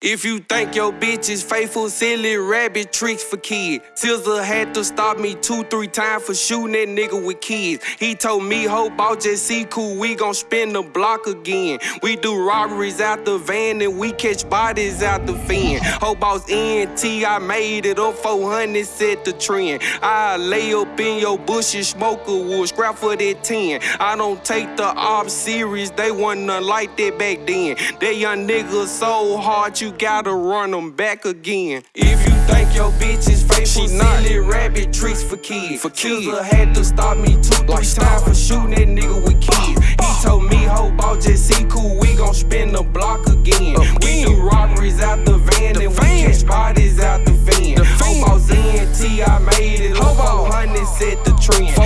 If you think your bitch is faithful, silly rabbit tricks for kids. Scissor had to stop me two, three times for shooting that nigga with kids. He told me, hope I'll just see cool, we gon' spin the block again. We do robberies out the van and we catch bodies out the fin. Hope boss ENT, I made it up 400, set the trend. I lay up in your bushes, smoke a wood, scrap for that 10. I don't take the op serious, they wasn't like that back then. That young nigga so hard, you gotta run them back again. If you think your bitch is faithful, She not. silly rabbit tricks for kids. For kids. Scissor had to stop me two, three Like times for shooting that nigga with kids. He told me, hope I'll just see cool, we gon' spin the block again. We do robberies out the van The and van. we catch bodies out the van. The Boss ENT, I made it. Boss. 400 set the trend.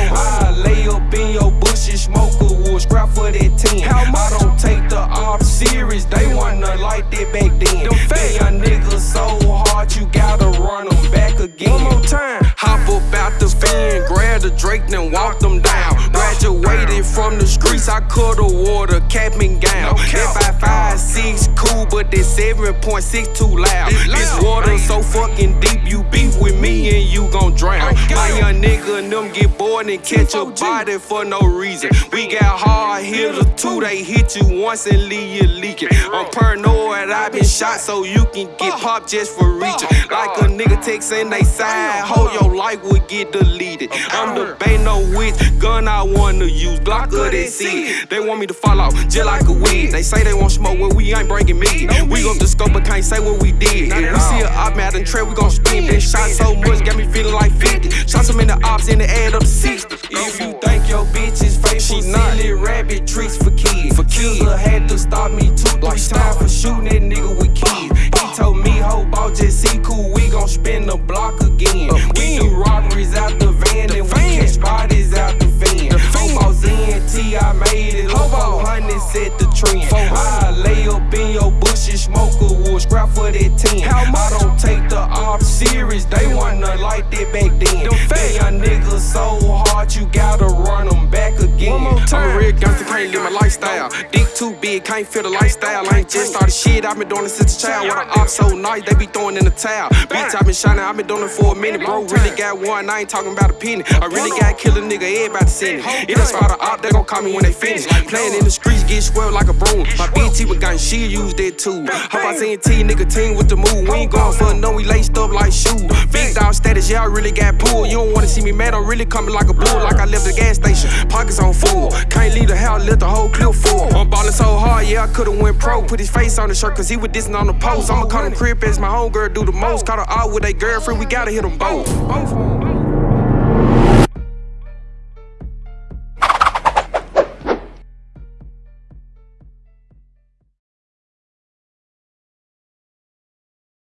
Streets, I cut a water, cap and gown. No. That 556 cool, but that 7.6 too loud. It This water man. so fucking deep, you beef with me and you gon' drown. My young nigga and them get bored and catch a T4G. body for no reason. We got hard hitters too, they hit you once and leave you leaking. I'm paranoid, I been shot so you can get popped just for reaching. Oh, Like nigga texting they side, hold your life would get deleted. I'm God. debating no which gun I wanna use, Glock or that seed. They want me to fall off just like a weed. They say they want smoke, well we ain't bringing. No we gon' the scope but can't say what we did. If we see a op out and trap, we gon' spin. Been shot so much, got me feeling like 50. Shot some in the ops and the add up to 60. If you think your bitch is faithful, She not. rabbit tricks for kids. For kids. Scissor had to stop me three Like times for shooting that nigga with kids. He told me, hope I'll just see cool, we gon' spin the block again. We Again. do robberies out the van The and van. we catch bodies out the van. The van. Hope Boss ENT, I made it. Boss. 400 set the trend. 400. I lay up in your bushes, smoke a wood, scrap for that 10. How much? I don't take the off serious, they nothing like that back then. Them. Young niggas so hard, you gotta real gangster, can't live my lifestyle. Dick too big, can't feel the lifestyle. I ain't just started shit, I've been doing it since a child. When I op so nice, they be throwing in the towel. Bitch, i been shining, I've been doing it for a minute. Bro, really got one, I ain't talking about a penny. I really got kill a nigga, everybody send it. If they spot a op, they gon' call me when they finish. Playing in the streets, get swelled like a broom. My he was gun, she use that too. Hope I seen T, nigga, team with the move. We ain't going for no, we laced up like shoes. Big dog status, yeah, I really got pulled. You don't wanna see me mad, I'm really coming like a bull, like I left the gas station. Pockets on full. Can't leave the hell let the whole clip full. I'm ballin' so hard, yeah, I could've went pro. Put his face on the shirt, cause he was dissing on the post. I'ma call him crib as my homegirl do the most. Caught her out with a girlfriend, we gotta hit them both.